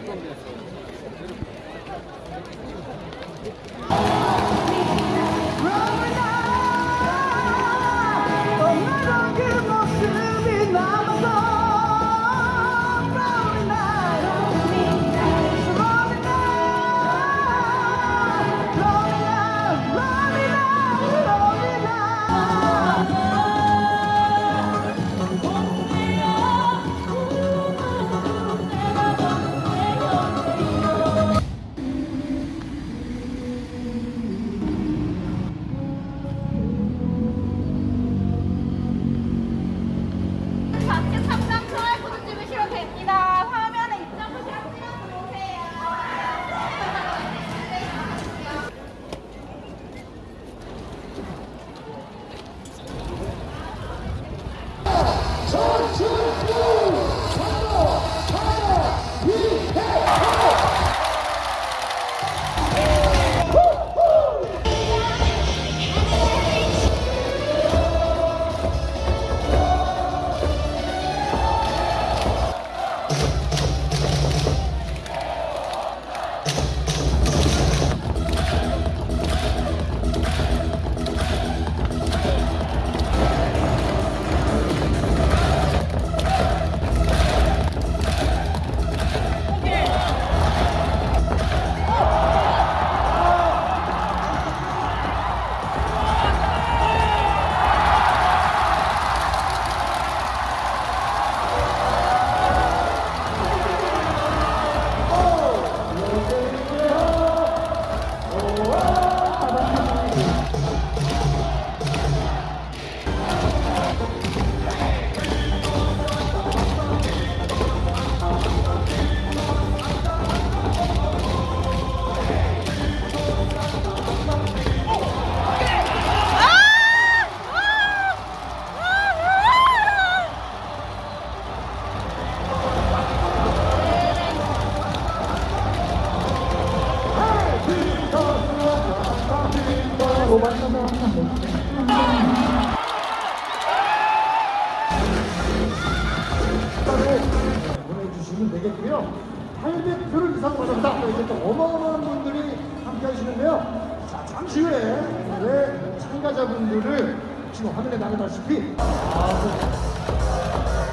나 보내주시면 되겠고요. 800표를 이상 받았다. 또 이제 또 어마어마한 분들이 함께 하시는데요. 자, 잠시 후에 네, 참가자분들을 지금 화면에 나가다시피 아, 그